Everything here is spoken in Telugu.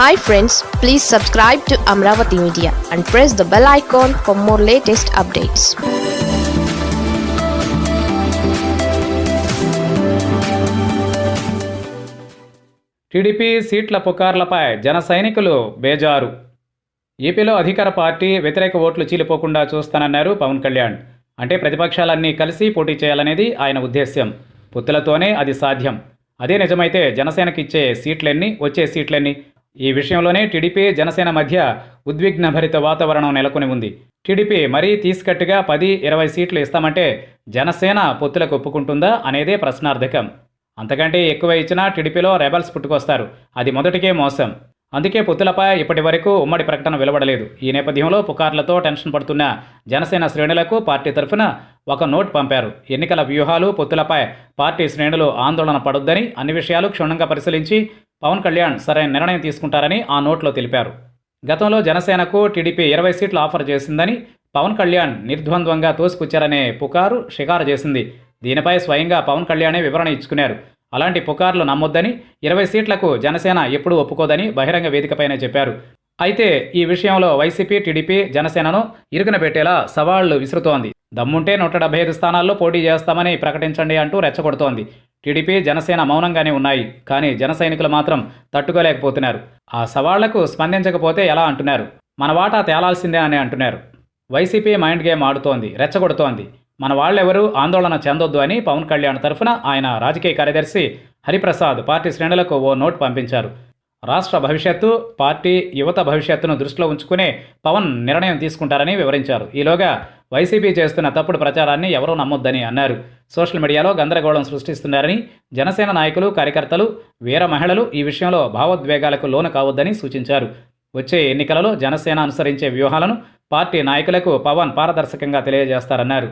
Hi friends please subscribe to Amaravati media and press the bell icon for more latest updates TDP సీట్ల పుకార్లపై జన సైనికులు బేజారు. ఏపీలో అధికార పార్టీ వ్యతిరేక ఓట్లు చీలిపోకుండా చూస్తానన్నారు పవన్ కళ్యాణ్. అంటే ప్రతిపక్షాలన్నీ కలిసి పోటీ చేయాలనేది ఆయన ఉద్దేశ్యం. పొత్తులతోనే అది సాధ్యం. అదే నిజమైతే జనసేనకి ఇచ్చే సీట్లెన్ని వచ్చే సీట్లెన్ని ఈ విషయంలోనే టీడీపీ జనసేన మధ్య ఉద్విగ్నభరిత వాతావరణం నెలకొని ఉంది. టీడీపీ మరీ తీసుకట్టుగా పది ఇరవై సీట్లు ఇస్తామంటే జనసేన పొత్తులకు ఒప్పుకుంటుందా అనేదే ప్రశ్నార్థకం. అంతకంటే ఎక్కువ ఇచ్చినా టీడీపీలో రెబల్స్ పుట్టుకొస్తారు. అది మొదటికే మోసం. అందుకే పొత్తులపై ఇప్పటి వరకు ఉమ్మడి ప్రకటన వెలువడలేదు. ఈ నేపథ్యంలో పుకార్లతో టెన్షన్ పడుతున్న జనసేన శ్రేణులకు పార్టీ తరఫున ఒక నోట్ పంపారు. ఎన్నికల వ్యూహాలు పొత్తులపై పార్టీ శ్రేణులు ఆందోళన పడొద్దని అన్ని విషయాలు క్షుణ్ణంగా పరిశీలించి పవన్ కళ్యాణ్ సరైన నిర్ణయం తీసుకుంటారని ఆ నోట్లో తెలిపారు. గతంలో జనసేనకు టీడీపీ ఇరవై సీట్లు ఆఫర్ చేసిందని పవన్ కళ్యాణ్ నిర్ద్వంద్వంగా తోసిపుచ్చారనే పుకారు షికారు చేసింది. దీనిపై స్వయంగా పవన్ కళ్యాణే వివరణ ఇచ్చుకున్నారు. అలాంటి పుకార్లు నమ్మొద్దని ఇరవై సీట్లకు జనసేన ఎప్పుడూ ఒప్పుకోదని బహిరంగ వేదికపైనే చెప్పారు. అయితే ఈ విషయంలో వైసీపీ టీడీపీ జనసేనను ఇరుకున పెట్టేలా సవాళ్ళు విసురుతోంది. దమ్ముంటే నూట డెబ్బై ఐదు స్థానాల్లో పోటీ చేస్తామని ప్రకటించండి అంటూ రెచ్చగొడుతోంది. టీడీపీ జనసేన మౌనంగానే ఉన్నాయి. కానీ జన సైనికులు మాత్రం తట్టుకోలేకపోతున్నారు. ఆ సవాళ్ళకు స్పందించకపోతే ఎలా అంటున్నారు? మన వాటా తేలాల్సిందే అని అంటున్నారు. వైసీపీ మైండ్ గేమ్ ఆడుతోంది రెచ్చగొడుతోంది. మన వాళ్ళెవరూ ఆందోళన చెందొద్దు అని పవన్ కళ్యాణ్ తరఫున ఆయన రాజకీయ కార్యదర్శి హరిప్రసాద్ పార్టీ శ్రేణులకు ఓ నోట్ పంపించారు. రాష్ట్ర భవిష్యత్తు పార్టీ యువత భవిష్యత్తును దృష్టిలో ఉంచుకునే పవన్ నిర్ణయం తీసుకుంటారని వివరించారు. ఈలోగా వైసీపీ చేస్తున్న తప్పుడు ప్రచారాన్ని ఎవరూ నమ్మొద్దని అన్నారు. సోషల్ మీడియాలో గందరగోళం సృష్టిస్తున్నారని జనసేన నాయకులు కార్యకర్తలు వీర మహిళలు ఈ విషయంలో భావోద్వేగాలకు లోను కావద్దని సూచించారు. వచ్చే ఎన్నికలలో జనసేన అనుసరించే వ్యూహాలను పార్టీ నాయకులకు పవన్ పారదర్శకంగా తెలియజేస్తారన్నారు.